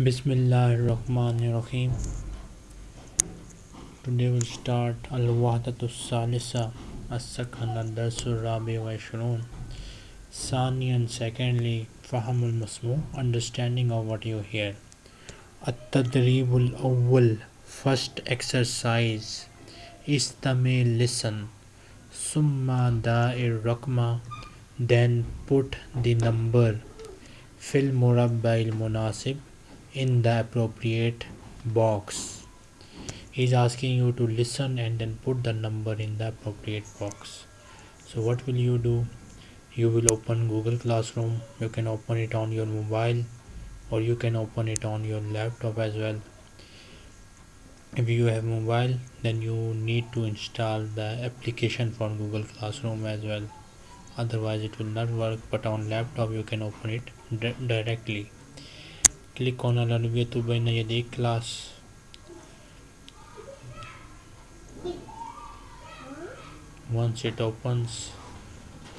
Bismillahirrahmanirrahim. Today we'll start Al-Wahdatu Salisa As-Sakan Ad-Darsu Rabi wa Ishrun. Sani and secondly Fahamul Masmu Understanding of what you hear. At-Tadribul Awwal First exercise Istami listen Summa da'ir rakma Then put the number Fil Murabbail Munasib in the appropriate box. He's asking you to listen and then put the number in the appropriate box. So what will you do? You will open Google Classroom. You can open it on your mobile or you can open it on your laptop as well. If you have mobile then you need to install the application for Google Classroom as well. Otherwise it will not work but on laptop you can open it directly click on Al-Arabiyatu Bayna Yaday class once it opens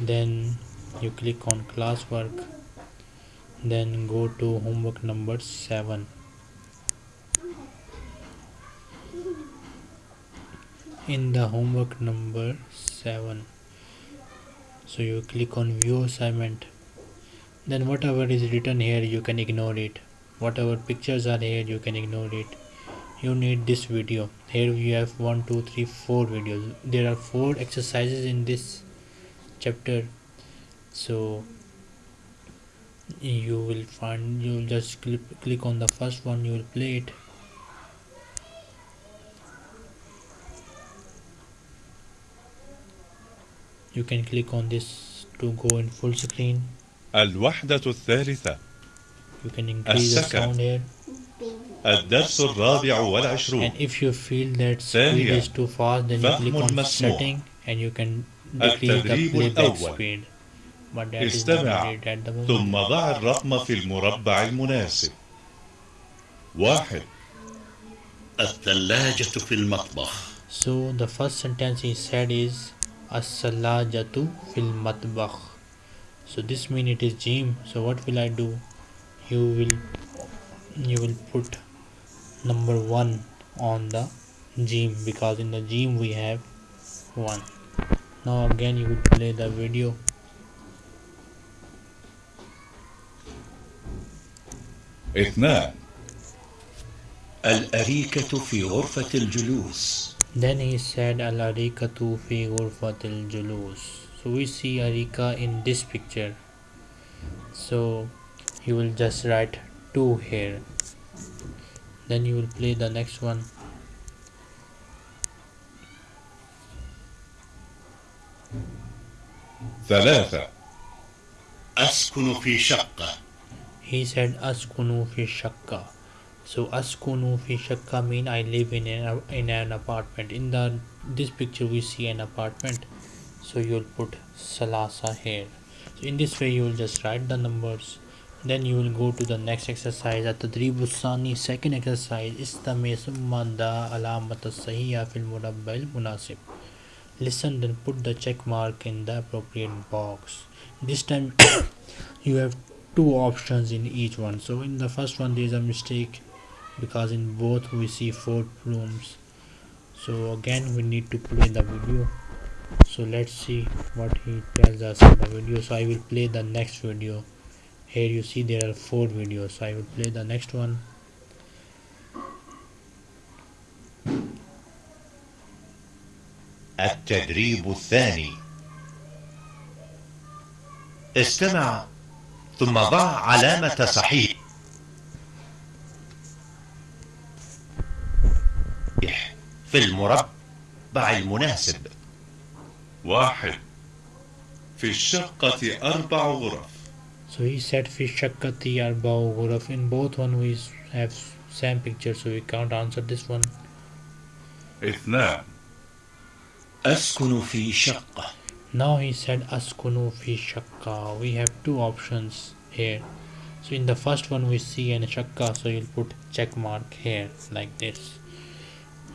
then you click on classwork then go to homework number 7 in the homework number 7 so you click on view assignment. Then whatever is written here you can ignore it whatever pictures are here you can ignore it you need this video here we have one two three four videos there are four exercises in this chapter so you will find you will just click, click on the first one you will play it you can click on this to go in full screen الوحدة الثالثة you can increase the sound here الدرس الرابع والعشرون and if you feel that speed is too fast then you click on setting and you can decrease the playback speed but that is not needed at the moment ثم ضع الرقم في المربع المناسب واحد الثلاجة في المطبخ so the first sentence he said is الثلاجة في المطبخ so this means it is gym so what will I do you will you will put number one on the gym because in the gym we have one now again you will play the video اثنان الأريكة في غرفة الجلوس then he said al-arikatu fi ghurfatil julus so we see arika in this picture so you will just write 2 here then you will play the next one ثلاثة أسكن في شقة he said askunu fi shakka so askunu fi shakka mean i live in an, in an apartment in the this picture we see an apartment so you'll put salasa here so in this way you will just write the numbers then you will go to the next exercise at the Sani second exercise istami summa da alamat sahiya fil murabbail munasib. Listen then put the check mark in the appropriate box. This time you have two options in each one. So in the first one there is a mistake because in both we see four rooms. So again we need to play the video. So let's see what he tells us in the video. So i will play the next video here you see there are four videos. So i will play the next one. التدريب الثاني. استمع. ثم ضع علامة صحيح. في المربع المناسب. واحد. في الشقة أربع غرف. So he said في الشقة أربع غرف in both one we have same picture so we can't answer this one اثنان أسكن في شقة Now he said أسكن في شقة we have two options here so in the first one we see an shakka so you'll put check mark here like this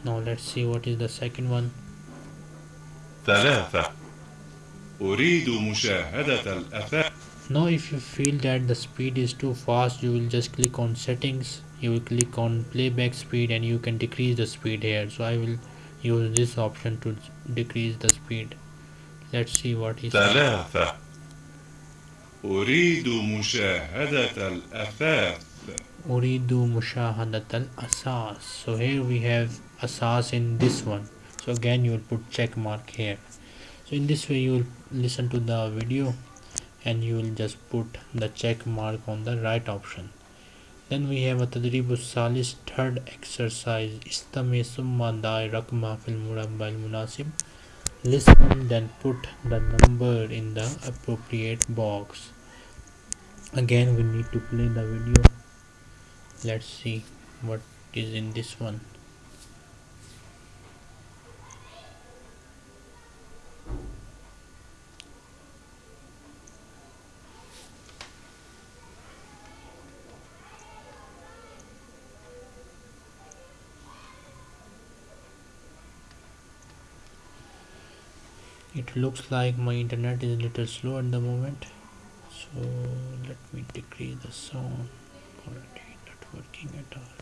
now let's see what is the second one ثلاثة أريد مشاهدة الأثاث now if you feel that the speed is too fast you will just click on settings you will click on playback speed and you can decrease the speed here so I will use this option to decrease the speed let's see what he says ثلاثة أريد مشاهدة الأثاث أريد مشاهدة الأساس so here we have asas in this one so again you will put check mark here so in this way you will listen to the video and you will just put the check mark on the right option then we have a تدريب الثالث third exercise استمع ثم ضع رقم في المربع المناسب listen then put the number in the appropriate box again we need to play the video let's see what is in this one it looks like my internet is a little slow at the moment so let me decrease the sound already not working at all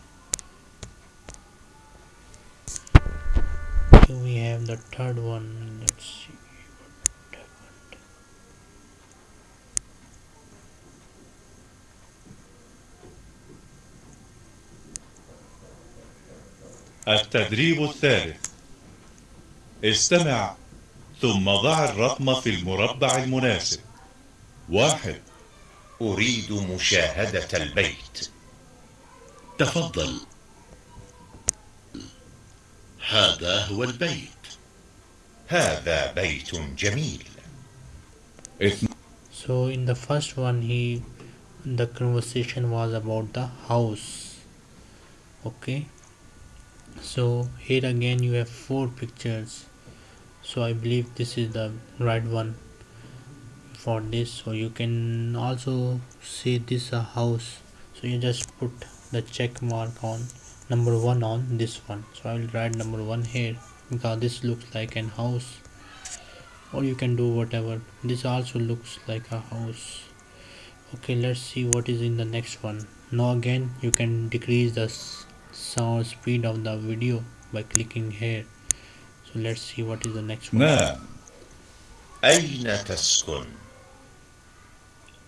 here we have the third one let's see what happened التدريب الثالث استمع ثم ضع الرقم في المربع المناسب واحد أريد مشاهدة البيت تفضل هذا هو البيت هذا بيت جميل so in the first one he the conversation was about the house okay so here again you have four pictures so I believe this is the right one for this. So you can also see this a house. So you just put the check mark on number one on this one. So I will write number one here because this looks like an house. Or you can do whatever. This also looks like a house. Okay let's see what is in the next one. Now again you can decrease the sound speed of the video by clicking here let's see what is the next one نعم أين تسكن؟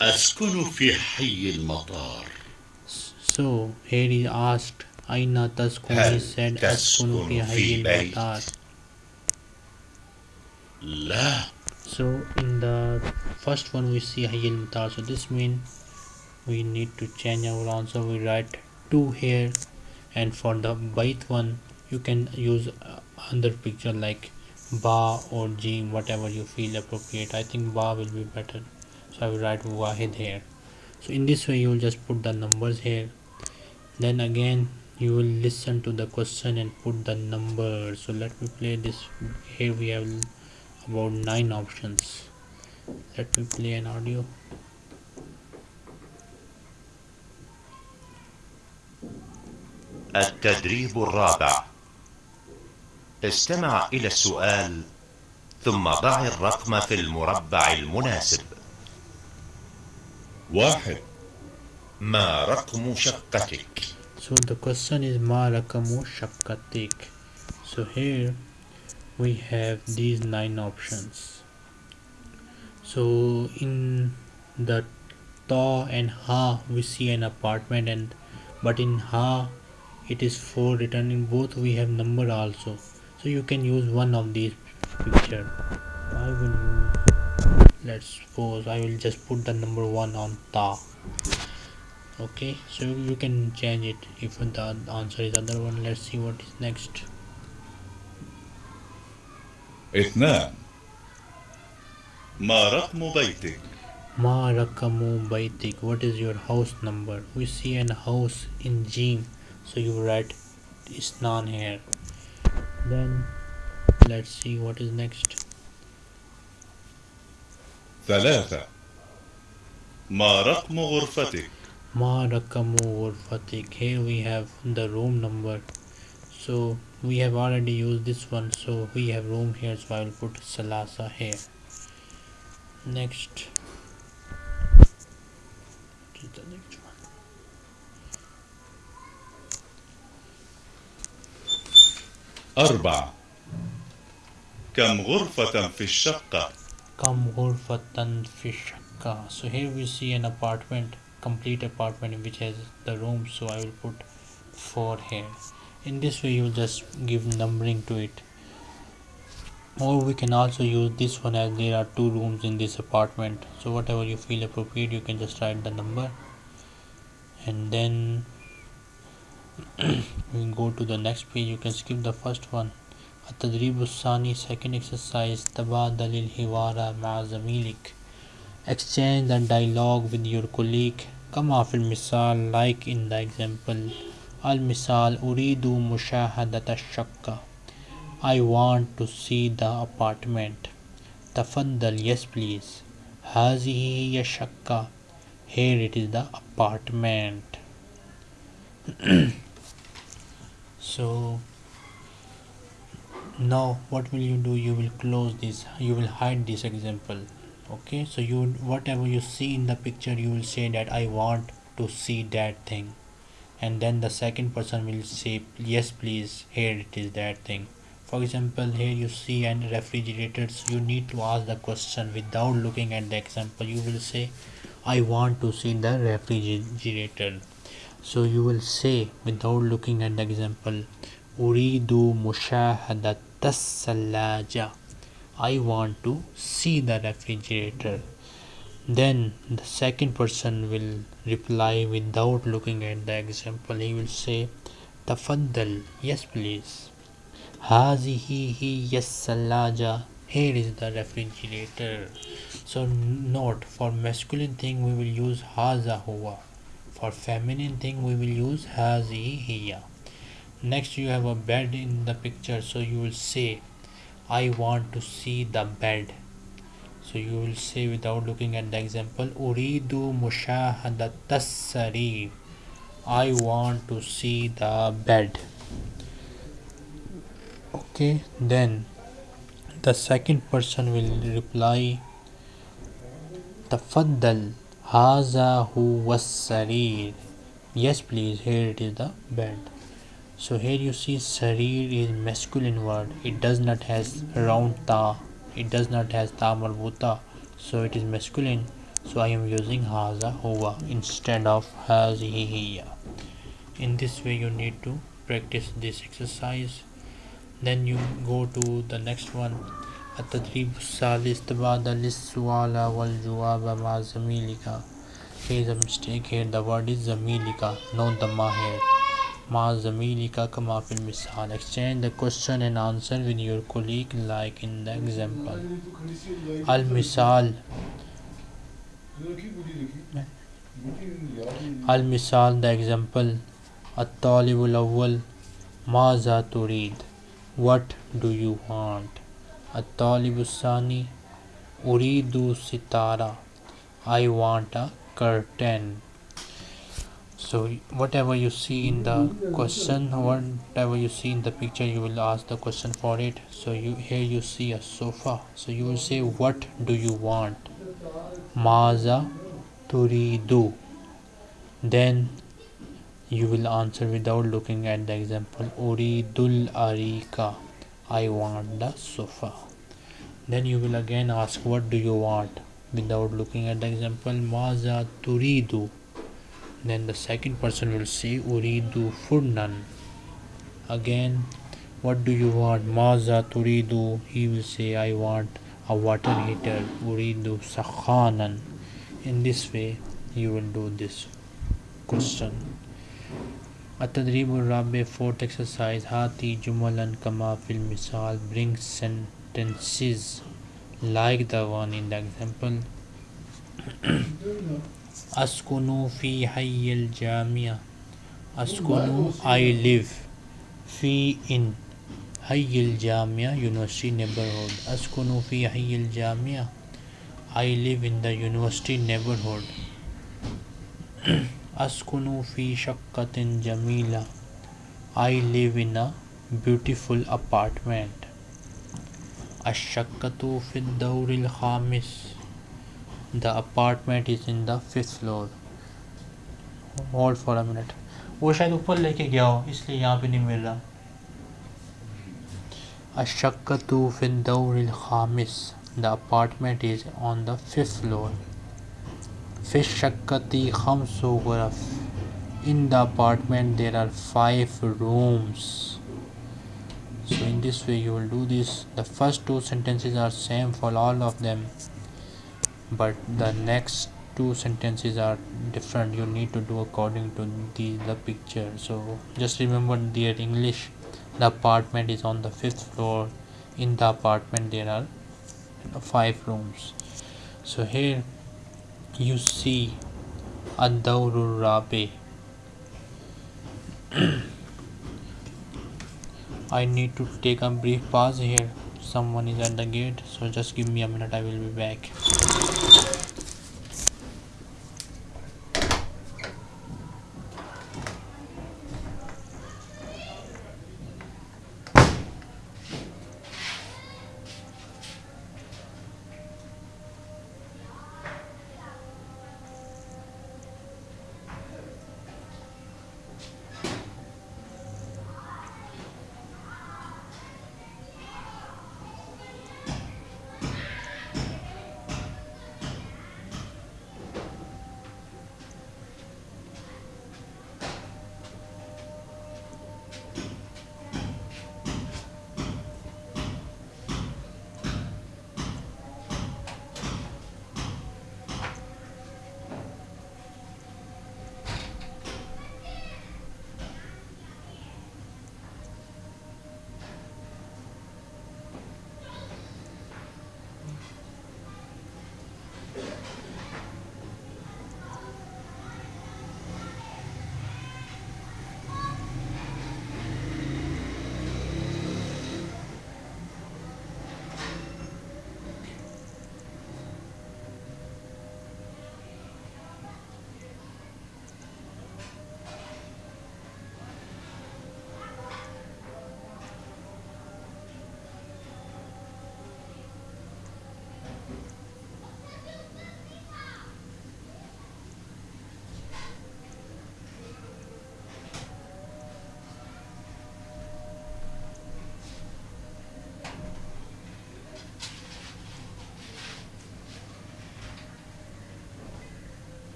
أسكن في حي المطار so here he asked أين تسكن he هل said تسكن أسكن في في حي بيت؟ المطار لا so in the first one we see حي المطار so this means we need to change our answer we write 2 here and for the byte one you can use uh, other picture like ba or jim whatever you feel appropriate i think ba will be better so i will write wahid here so in this way you will just put the numbers here then again you will listen to the question and put the number so let me play this here we have about nine options let me play an audio التدريب الرابع استمع إلى السؤال ثم ضع الرقم في المربع المناسب واحد ما رقم شقتك؟ So the question is ma rakamu shakkatik. So here we have these nine options. So in the ta and ha we see an apartment and but in ha it is four written in both we have number also. So you can use one of these picture. I will use let's suppose I will just put the number one on ta okay so you can change it if the answer is other one let's see what is next اثنان ما رقم بيتك ma rakamu baitik what is your house number we see an house in jim so you write isnan here then let's see what is next ثلاثة ما رقم غرفتك ma rakamu ghurfatik here we have the room number so we have already used this one so we have room here so i will put salasa here next what is the next أربعة كم غرفة في الشقة؟ Kam ghurfatan fi shakka. So here we see an apartment, complete apartment which has the room. So I will put four here. In this way, you will just give numbering to it. Or we can also use this one as there are two rooms in this apartment. So whatever you feel appropriate, you can just write the number, and then we go to the next page. You can skip the first one. التدريب الثاني second exercise تبادل الحوار مع زميلك exchange the dialogue with your colleague كما في المثال like in the example المثال أريد مشاهدة الشقة I want to see the apartment تفضل yes please هذه هي الشقة here it is the apartment so now what will you do? You will close this you will hide this example okay? So you whatever you see in the picture you will say that i want to see that thing. And then the second person will say yes please here it is that thing. For example here you see an refrigerators you need to ask the question without looking at the example. You will say i want to see the refrigerator so you will say without looking at the example, Uridu mushahadatas. I want to see the refrigerator. Then the second person will reply without looking at the example. He will say, Tafaddal, yes please. Hazihi hi yes. Here is the refrigerator. So note for masculine thing we will use haza huwa for feminine thing we will use hazi hiya next you have a bed in the picture so you will say i want to see the bed. So you will say without looking at the example uridu mushahadatas sarir i want to see the bed. Okay then the second person will reply tafaddal. Haza huwa sarir. Yes, please. Here it is the bed. So here you see sarir is masculine word. It does not has round ta. It does not has ta marbuta. So it is masculine. So I am using haza huwa instead of hazihi hiya. In this way you need to practice this exercise. Then you go to the next one. التدريب الثالث تبادل السؤال والجواب مع زميلك Here is a mistake here the word is زميلك not the ma here مع زميلك كما في المثال exchange the question and answer with your colleague like in the example المثال المثال the example الطالب الأول ماذا تريد what do you want Atalibusani Uridu Sitara. I want a curtain. So whatever you see in the question whatever you see in the picture you will ask the question for it. So you here you see a sofa. So you will say what do you want? Maza turidu. Then you will answer without looking at the example uridul arika. I want the sofa then you will again ask what do you want without looking at the example maza turidu then the second person will say uridu furnan again what do you want maza turidu he will say i want a water heater uridu sakhanan in this way you will do this question التدريب الرابع fourth exercise هاتي جملا كما في المثال bring sentences like the one in the example أسكن في حي الجامعة أسكن I live في in حي الجامعة university neighborhood أسكن في حي الجامعة I live in the university neighborhood أسكن في شقة جميلة I live in a beautiful apartment Ashakatu Fiddawril Khamis. The apartment is in the fifth floor. Hold for a minute. वो शायद ऊपर लेके गया हो इसलिए यहाँ पे नहीं मिल रहा Ashakatu Fiddawril Khamis. The apartment is on the fifth floor. Fish Shakati Khamsu Ghuraf. In the apartment there are five rooms. So in this way you will do this. The first two sentences are same for all of them. But the next two sentences are different. You need to do according to the, the picture. So just remember their english. The apartment is on the fifth floor. In the apartment there are five rooms. So here you see a rabi I need to take a brief pause here. Someone is at the gate so just give me a minute I will be back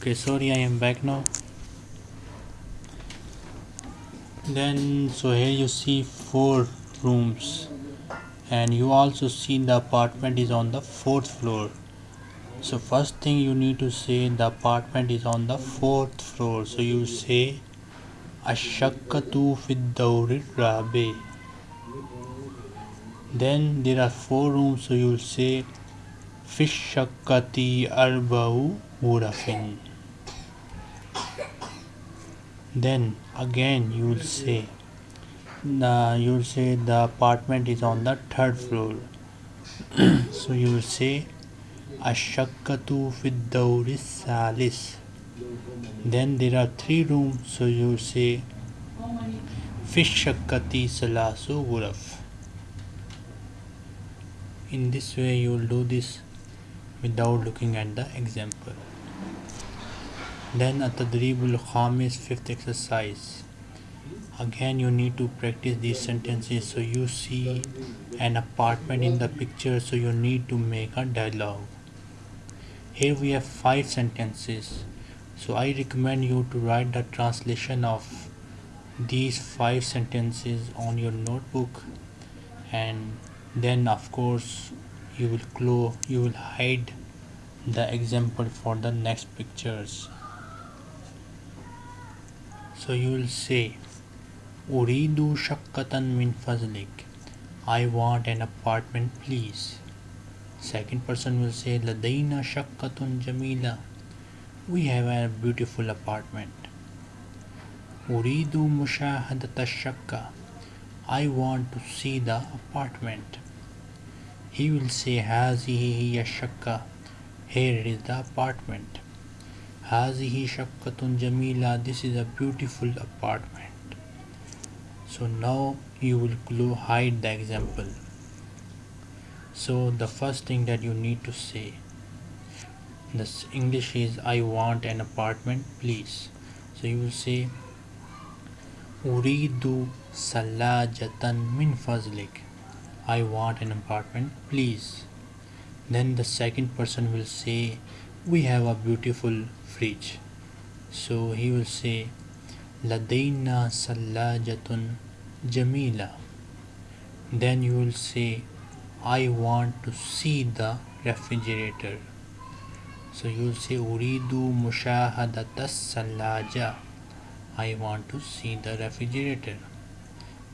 okay sorry I am back now. Then so here you see four rooms. And you also see the apartment is on the fourth floor. So first thing you need to say the apartment is on the fourth floor. So you say ashakatu fid rabe. Then there are four rooms. So you'll say fish shakati arba'u murafin then again you will say the you will say the apartment is on the third floor. So you will say ashakatu fid salis then there are three rooms. So you will say fish shakati salasu guraf in this way you will do this without looking at the example then at tadribul khamis fifth exercise. Again you need to practice these sentences. So you see an apartment in the picture so you need to make a dialogue. Here we have five sentences. So I recommend you to write the translation of these five sentences on your notebook. And then of course you will close you will hide the example for the next pictures so you will say uridu shaqqatan min fazlik I want an apartment please. Second person will say ladaina shaqqatun jamila. We have a beautiful apartment. Uridu mushahadata shakka. I want to see the apartment. He will say hazihi shaqqa here is the apartment hazihi shaqqatun jamila this is a beautiful apartment. So now you will hide the example. So the first thing that you need to say this english is i want an apartment please. So you will say uridu salajatan min fazlik I want an apartment please. Then the second person will say, We have a beautiful fridge. So he will say, Ladaina Salajatun Jamila. Then you will say, I want to see the refrigerator. So you will say, Uridu Mushahadatas Salaja. I want to see the refrigerator.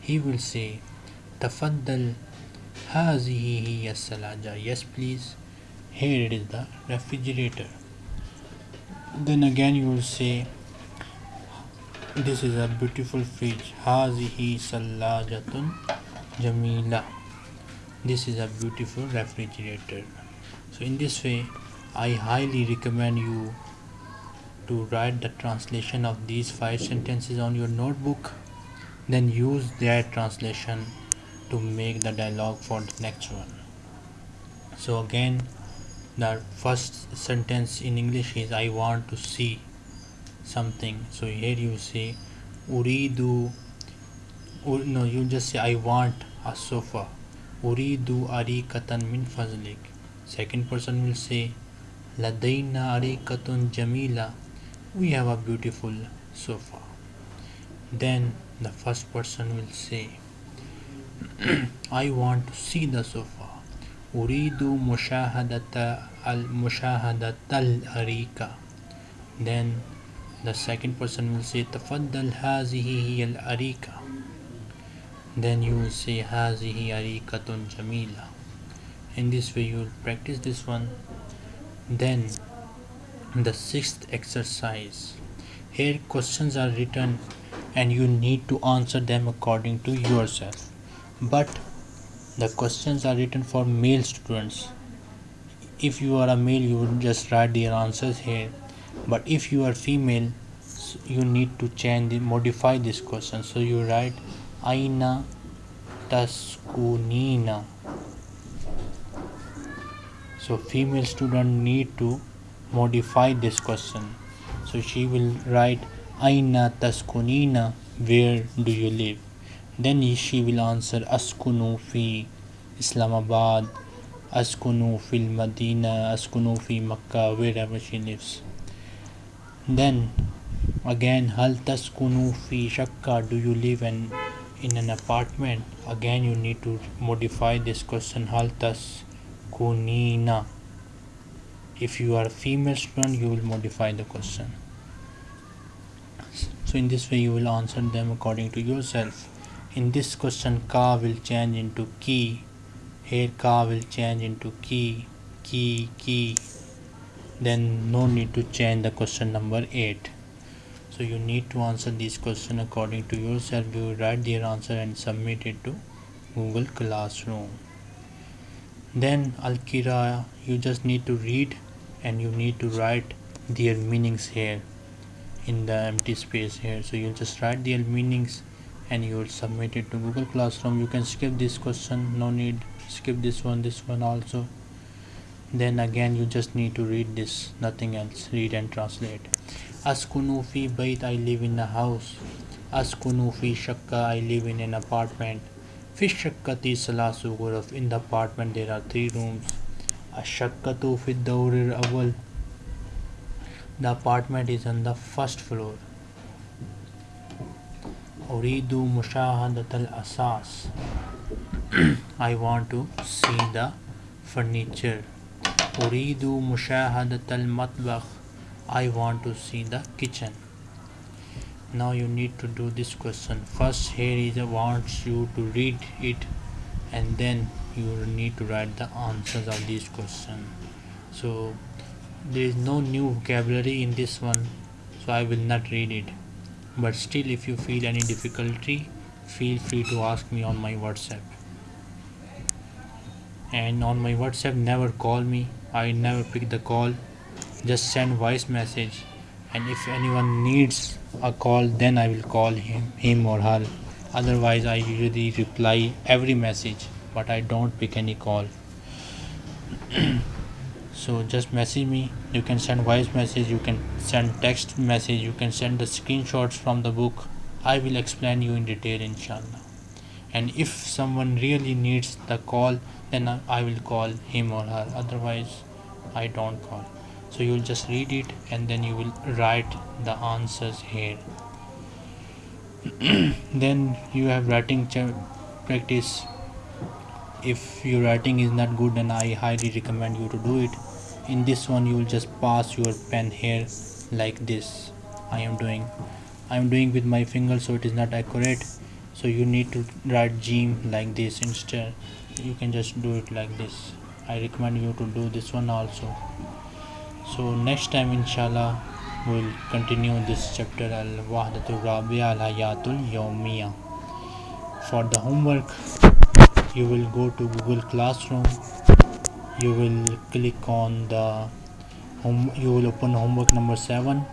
He will say, Tafaddal هذه هي الثلاجة yes please here it is the refrigerator then again you will say this is a beautiful fridge. Hazihi sallajatun jamila. This is a beautiful refrigerator. So in this way i highly recommend you to write the translation of these five sentences on your notebook then use their translation to make the dialogue for the next one. So again the first sentence in english is i want to see something. So here you say uridu or no you just say i want a sofa. Uridu arikatan min fazlik second person will say ladaina arikatun jamila. We have a beautiful sofa. Then the first person will say I want to see the sofa أريد مشاهدة المشاهدة الأريكة then the second person will say تفضل هذه هي الأريكة then you will say هذه أريكة جميلة in this way you will practice this one then the sixth exercise here questions are written and you need to answer them according to yourself but the questions are written for male students. If you are a male you would just write their answers here. But if you are female you need to change modify this question. So you write aina taskunina. So female student need to modify this question. So she will write aina taskunina where do you live then she will answer Askunu fi Islamabad, Askunu fil Medina, Askunu fi Makkah, wherever she lives. Then again, Hal taskunu fi Shakka, do you live in, in an apartment? Again, you need to modify this question, Hal taskunina. If you are a female student, you will modify the question. So in this way, you will answer them according to yourself in this question ka will change into ki. Here ka will change into ki ki ki. Then no need to change the question number 8 so you need to answer this question according to yourself. You write their answer and submit it to google classroom. Then al-kira you just need to read and you need to write their meanings here in the empty space here. So you just write their meanings and you will submit it to google classroom. You can skip this question. No need. Skip this one this one also. Then again you just need to read this. Nothing else. Read and translate. Askunu fi bait i live in a house. Askunu fi shakka i live in an apartment. Fi shakkati salasu ghuraf in the apartment there are three rooms. Ashakkatu fi dawr awal the apartment is on the first floor أريد مشاهدة الأساس I want to see the furniture أريد مشاهدة المطبخ I want to see the kitchen now you need to do this question first here is wants you to read it and then you need to write the answers of this question so there is no new vocabulary in this one so I will not read it but still if you feel any difficulty feel free to ask me on my whatsapp. And on my whatsapp never call me. I never pick the call. Just send voice message. And if anyone needs a call then i will call him him or her. Otherwise i usually reply every message but i don't pick any call so just message me. You can send voice message you can send text message you can send the screenshots from the book. I will explain you in detail inshallah. And if someone really needs the call then i will call him or her. Otherwise i don't call. So you'll just read it and then you will write the answers here. Then you have writing practice. If your writing is not good then i highly recommend you to do it in this one you will just pass your pen here like this. I am doing i am doing with my finger so it is not accurate. So you need to write gym like this instead. You can just do it like this. I recommend you to do this one also. So next time inshallah we'll continue this chapter al al for the homework you will go to google classroom you will click on the home you will open homework number 7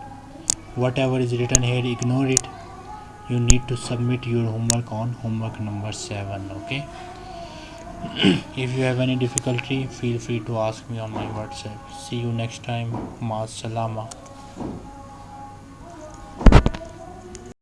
whatever is written here ignore it. You need to submit your homework on homework number 7 okay? If you have any difficulty feel free to ask me on my whatsapp. See you next time. Ma salama